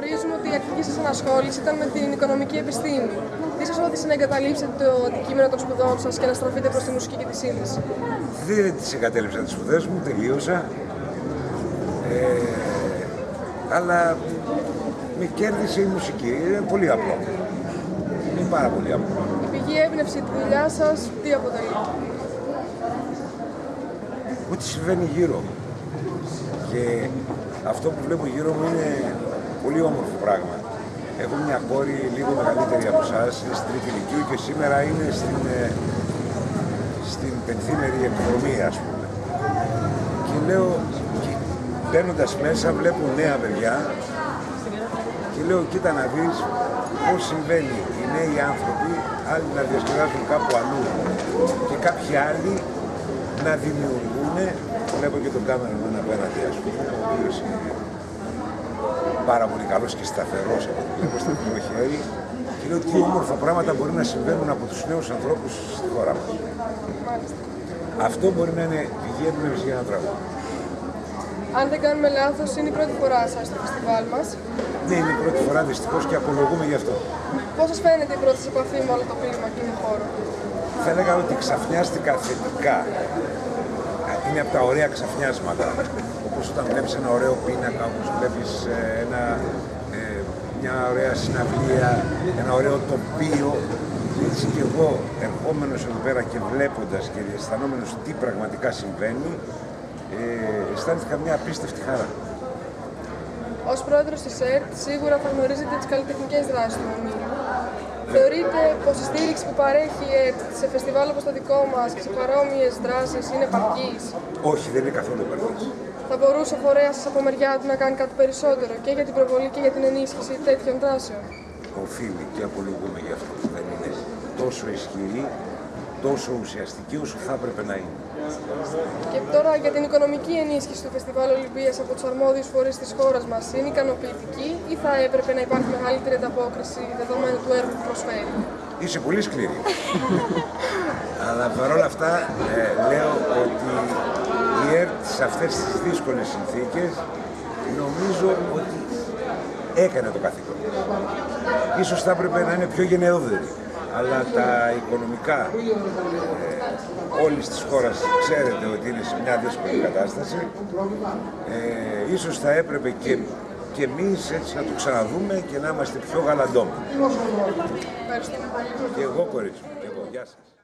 Γνωρίζουμε ότι η αρχική σας ανασχόληση ήταν με την οικονομική επιστήμη. Τι σας όθησε να εγκαταλείψετε το αντικείμενο των σπουδών σας και να στραφείτε προς τη μουσική και τη σύνδεση; Δεν τις εγκατέλειψα τις σπουδές μου, τελείωσα. Ε, αλλά με κέρδισε η μουσική. Είναι πολύ απλό. Είναι πάρα πολύ απλό. Η πηγή έμπνευση τη δουλειά σας τι αποτελεί; Ό,τι συμβαίνει γύρω. Και αυτό που βλέπω γύρω μου είναι πολύ όμορφο πράγμα. Έχω μια κόρη λίγο μεγαλύτερη από εσάς, είναι στην τρίτη ηλικίου και σήμερα είναι στην, ε, στην πενθήμερη εκδρομή, ας πούμε. Και λέω, μπαίνοντα μέσα, βλέπω νέα παιδιά και λέω, κοίτα να δεις πώς συμβαίνει οι νέοι άνθρωποι, άλλοι να διασκεδάζουν κάπου αλλού και κάποιοι άλλοι να δημιουργούν. Βλέπω και τον κάμερο απέναντι, ας πούμε, ο οποίος είναι πάρα πολύ καλός και σταθερός από το βλέπω στο χέρι και λέω τι όμορφα πράγματα μπορεί να συμβαίνουν από τους νέους ανθρώπους στη χώρα μας. Αυτό μπορεί να είναι πηγή έμπνευση για ένα τραγούδι. Αν δεν κάνουμε λάθος, είναι η πρώτη φορά σας στο φεστιβάλ μας. Ναι, είναι η πρώτη φορά δυστυχώς και απολογούμε γι' αυτό. Πώς σας φαίνεται η πρώτη επαφή με όλο το κλίμα και τον χώρο; Θα έλεγα ότι ξαφνιάστηκα θετικά. Είναι από τα ωραία ξαφνιάσματα όπως όταν βλέπεις ένα ωραίο πίνακα, όπως βλέπεις ε, ένα, ε, μια ωραία συναυλία, ένα ωραίο τοπίο. Έτσι και εγώ ερχόμενος εδώ πέρα και βλέποντας και αισθανόμενος τι πραγματικά συμβαίνει, ε, αισθάνθηκα μια απίστευτη χαρά. Ω πρόεδρος της ΕΡΤ, σίγουρα θα γνωρίζετε τις καλλιτεχνικές δράσεις του ομίλου. Θεωρείτε πως η στήριξη που παρέχει η ΕΡΤ σε φεστιβάλ όπως το δικό μας και σε παρόμοιες δράσεις είναι επαρκής; Όχι, δεν είναι καθόλου επαρκής. Θα μπορούσε ο φορέας σας από μεριά του να κάνει κάτι περισσότερο και για την προβολή και για την ενίσχυση τέτοιων δράσεων; Οφείλει και απολογούμε γι' αυτό που δεν είναι τόσο ισχυρή, τόσο ουσιαστική όσο θα έπρεπε να είναι. Και τώρα για την οικονομική ενίσχυση του Φεστιβάλ Ολυμπίας από τους αρμόδιους φορείς της χώρας μας είναι ικανοποιητική ή θα έπρεπε να υπάρχει μεγαλύτερη ανταπόκριση δεδομένου του έργου που προσφέρει; Είσαι πολύ σκληρή. Αλλά παρόλα αυτά ε, λέω ότι η ΕΡΤ σε αυτές τις δύσκολες συνθήκες νομίζω ότι έκανε το καθήκον. Ίσως θα έπρεπε να είναι πιο γενναιόδερη. Αλλά τα οικονομικά ε, όλης της χώρας ξέρετε ότι είναι σε μια δύσκολη κατάσταση. Ε, ίσως θα έπρεπε και, και εμείς έτσι να το ξαναδούμε και να είμαστε πιο γαλαντόμοι. Ευχαριστώ. Και εγώ κορίτσι μου, και εγώ. Γεια σας.